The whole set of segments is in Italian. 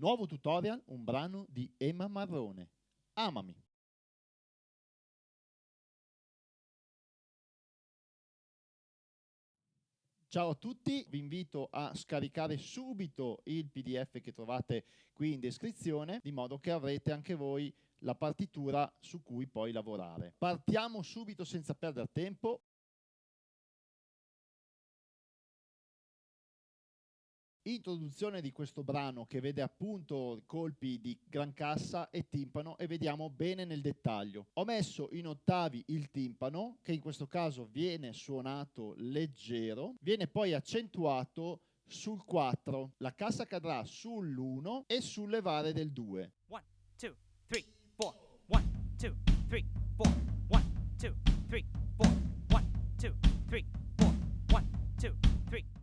nuovo tutorial, un brano di Emma Marrone. Amami. Ciao a tutti, vi invito a scaricare subito il PDF che trovate qui in descrizione, di modo che avrete anche voi la partitura su cui poi lavorare. Partiamo subito senza perdere tempo. Introduzione di questo brano che vede appunto colpi di gran cassa e timpano e vediamo bene nel dettaglio. Ho messo in ottavi il timpano che in questo caso viene suonato leggero, viene poi accentuato sul 4, la cassa cadrà sull'1 e sul levare del 2. 1, 2, 3, 4, 1, 2, 3, 4, 1, 2, 3, 4, 1, 2, 3, 4, 1, 2, 3.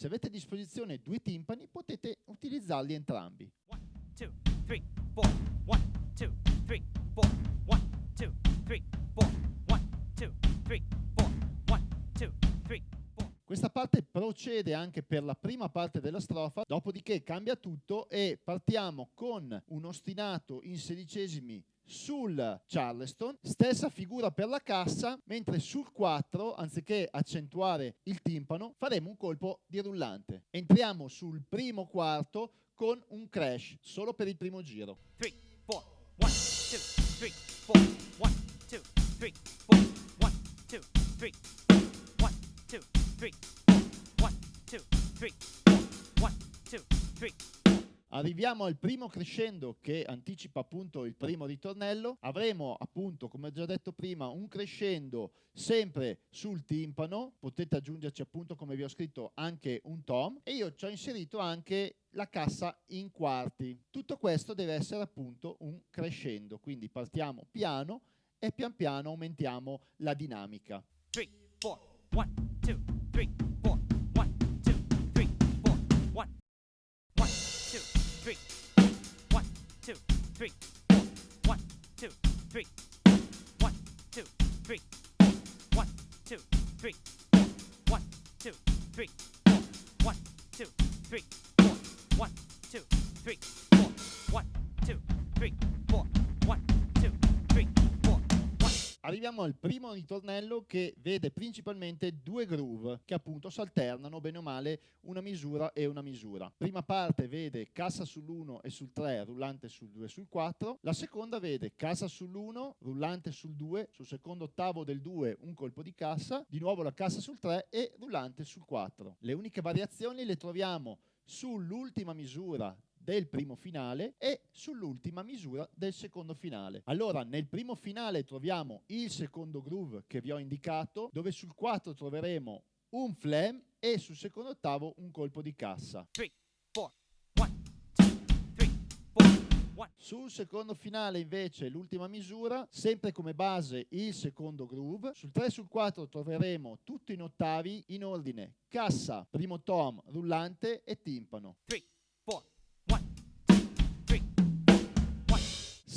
Se avete a disposizione due timpani potete utilizzarli entrambi. 1, 2, 3, 4, 1, 2, 3, 4, 1, 2, 3, 4, 1, 2, 3, 4, 1, 2, 3, 4. Questa parte procede anche per la prima parte della strofa, dopodiché cambia tutto e partiamo con un ostinato in sedicesimi sul Charleston, stessa figura per la cassa, mentre sul 4, anziché accentuare il timpano, faremo un colpo di rullante. Entriamo sul primo quarto con un crash, solo per il primo giro. 3, 4, Arriviamo al primo crescendo che anticipa appunto il primo ritornello. Avremo appunto, come ho già detto prima, un crescendo sempre sul timpano. Potete aggiungerci appunto, come vi ho scritto, anche un tom. E io ci ho inserito anche la cassa in quarti. Tutto questo deve essere appunto un crescendo. Quindi partiamo piano e pian piano aumentiamo la dinamica. 3, 4, 1, 2, three, four. One, two, three. One, two, three. One, two, three. One, two, three. One, two, three. One, two, three. One, two, three. Arriviamo al primo ritornello che vede principalmente due groove che appunto si alternano bene o male una misura e una misura. Prima parte vede cassa sull'1 e sul 3, rullante sul 2 e sul 4. La seconda vede cassa sull'1, rullante sul 2, sul secondo ottavo del 2 un colpo di cassa, di nuovo la cassa sul 3 e rullante sul 4. Le uniche variazioni le troviamo sull'ultima misura del primo finale e sull'ultima misura del secondo finale. Allora, nel primo finale troviamo il secondo groove che vi ho indicato, dove sul 4 troveremo un flam e sul secondo ottavo un colpo di cassa. 3, 4, 1, 2, 3, 4, 1. Sul secondo finale invece l'ultima misura, sempre come base il secondo groove. Sul 3 e sul 4 troveremo tutto in ottavi in ordine cassa, primo tom, rullante e timpano. 3,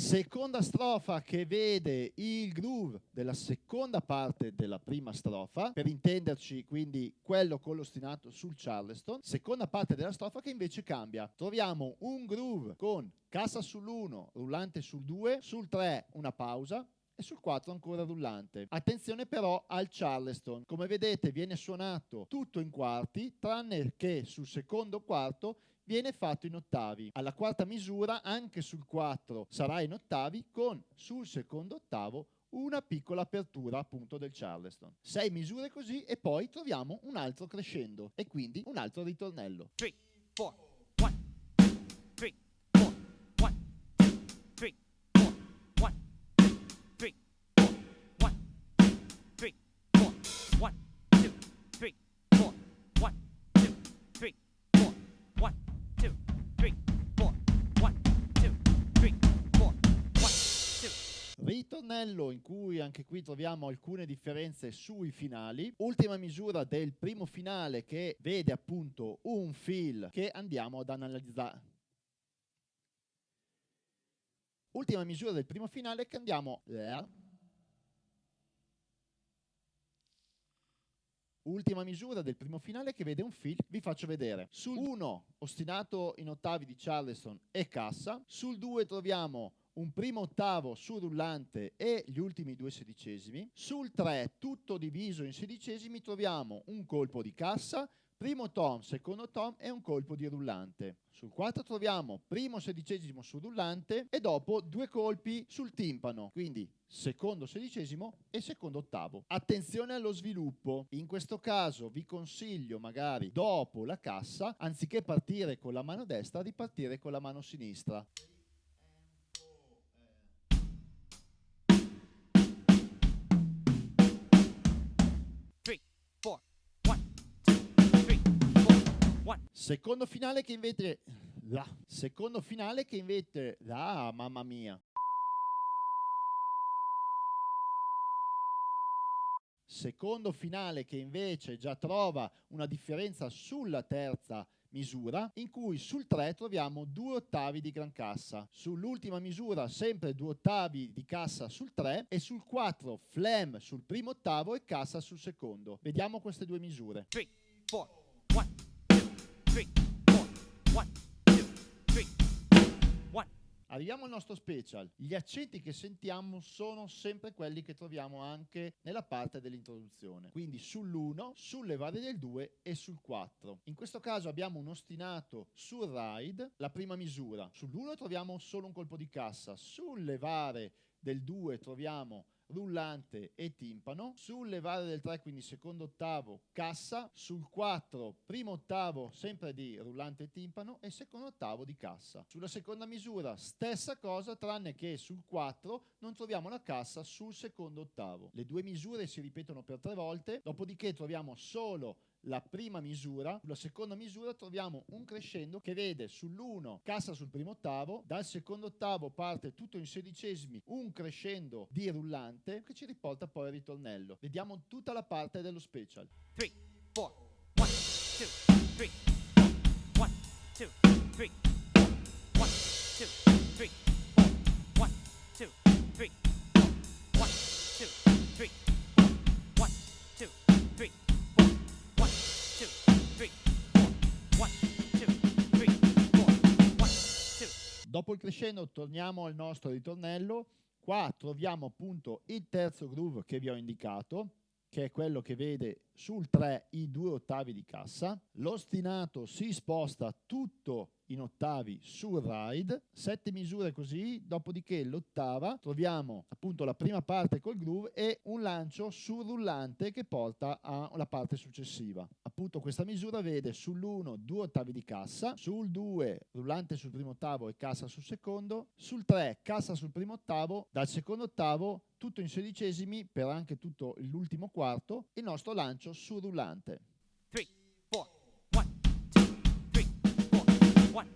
Seconda strofa che vede il groove della seconda parte della prima strofa, per intenderci quindi quello con l'ostinato sul Charleston. Seconda parte della strofa che invece cambia. Troviamo un groove con cassa sull'1, rullante sul 2, sul 3 una pausa, e sul 4 ancora rullante. Attenzione però al Charleston, come vedete viene suonato tutto in quarti, tranne che sul secondo quarto viene fatto in ottavi. Alla quarta misura, anche sul 4 sarà in ottavi, con sul secondo ottavo una piccola apertura appunto del Charleston. Sei misure così e poi troviamo un altro crescendo e quindi un altro ritornello. 3, Ritornello in cui anche qui troviamo alcune differenze sui finali. Ultima misura del primo finale che vede appunto un fill che andiamo ad analizzare. Ultima misura del primo finale che andiamo... Ultima misura del primo finale che vede un fill, vi faccio vedere. Sul 1 ostinato in ottavi di Charleston e cassa, sul 2 troviamo un primo ottavo sul rullante e gli ultimi due sedicesimi. Sul 3, tutto diviso in sedicesimi, troviamo un colpo di cassa, primo tom, secondo tom e un colpo di rullante. Sul 4 troviamo primo sedicesimo sul rullante e dopo due colpi sul timpano, quindi secondo sedicesimo e secondo ottavo. Attenzione allo sviluppo, in questo caso vi consiglio magari dopo la cassa, anziché partire con la mano destra, di partire con la mano sinistra. Secondo finale che invece la secondo finale che invece la mamma mia. Secondo finale che invece già trova una differenza sulla terza misura in cui sul 3 troviamo due ottavi di gran cassa, sull'ultima misura sempre due ottavi di cassa sul 3 e sul 4 flam sul primo ottavo e cassa sul secondo. Vediamo queste due misure. 3, 4, 1, 2, 3. Arriviamo al nostro special. Gli accenti che sentiamo sono sempre quelli che troviamo anche nella parte dell'introduzione. Quindi sull'1, sulle varie del 2 e sul 4. In questo caso abbiamo un ostinato sul ride, la prima misura. Sull'1 troviamo solo un colpo di cassa. Sulle varie del 2 troviamo rullante e timpano, sulle varie del 3 quindi secondo ottavo cassa, sul 4 primo ottavo sempre di rullante e timpano e secondo ottavo di cassa. Sulla seconda misura stessa cosa tranne che sul 4 non troviamo la cassa sul secondo ottavo. Le due misure si ripetono per tre volte, dopodiché troviamo solo la prima misura, sulla seconda misura troviamo un crescendo che vede sull'1 cassa sul primo ottavo, dal secondo ottavo parte tutto in sedicesimi un crescendo di rullante che ci riporta poi al ritornello. Vediamo tutta la parte dello special. 3, 4, 1, 2, 3, 1, 2, 3, 1, 2, 3, 1, 2, 3, 1, 2, 3, Dopo il crescendo torniamo al nostro ritornello. Qua troviamo appunto il terzo groove che vi ho indicato, che è quello che vede sul 3 i due ottavi di cassa. L'ostinato si sposta tutto in ottavi sul ride, sette misure così, dopodiché l'ottava troviamo appunto la prima parte col groove e un lancio sul rullante che porta alla parte successiva. Appunto questa misura vede sull'1 due ottavi di cassa, sul 2 rullante sul primo ottavo e cassa sul secondo, sul 3 cassa sul primo ottavo, dal secondo ottavo tutto in sedicesimi per anche tutto l'ultimo quarto, il nostro lancio sul rullante.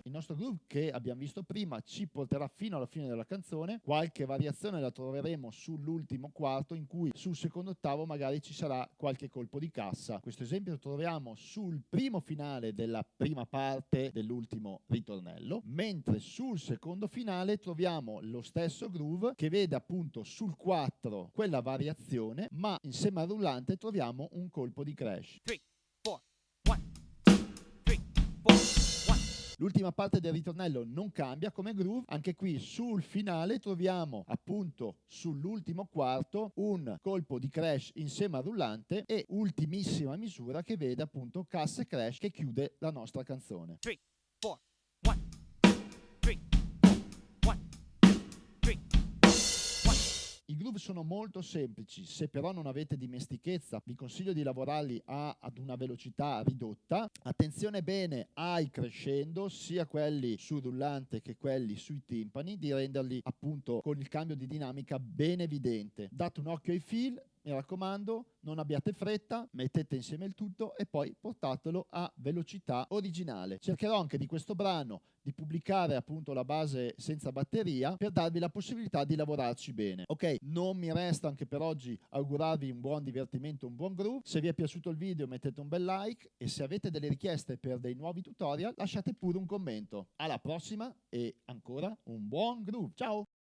Il nostro groove che abbiamo visto prima ci porterà fino alla fine della canzone, qualche variazione la troveremo sull'ultimo quarto in cui sul secondo ottavo magari ci sarà qualche colpo di cassa. Questo esempio lo troviamo sul primo finale della prima parte dell'ultimo ritornello, mentre sul secondo finale troviamo lo stesso groove che vede appunto sul 4 quella variazione, ma insieme al rullante troviamo un colpo di crash. Three. L'ultima parte del ritornello non cambia come groove, anche qui sul finale troviamo appunto sull'ultimo quarto un colpo di crash insieme al rullante e ultimissima misura che vede appunto cassa e crash che chiude la nostra canzone. Three, four, groove sono molto semplici, se però non avete dimestichezza vi consiglio di lavorarli a, ad una velocità ridotta. Attenzione bene ai crescendo, sia quelli sul rullante che quelli sui timpani, di renderli appunto con il cambio di dinamica ben evidente. Date un occhio ai fil, mi raccomando, non abbiate fretta, mettete insieme il tutto e poi portatelo a velocità originale. Cercherò anche di questo brano di pubblicare appunto la base senza batteria per darvi la possibilità di lavorarci bene. Ok, non mi resta anche per oggi augurarvi un buon divertimento, un buon groove. Se vi è piaciuto il video mettete un bel like e se avete delle richieste per dei nuovi tutorial lasciate pure un commento. Alla prossima e ancora un buon groove. Ciao!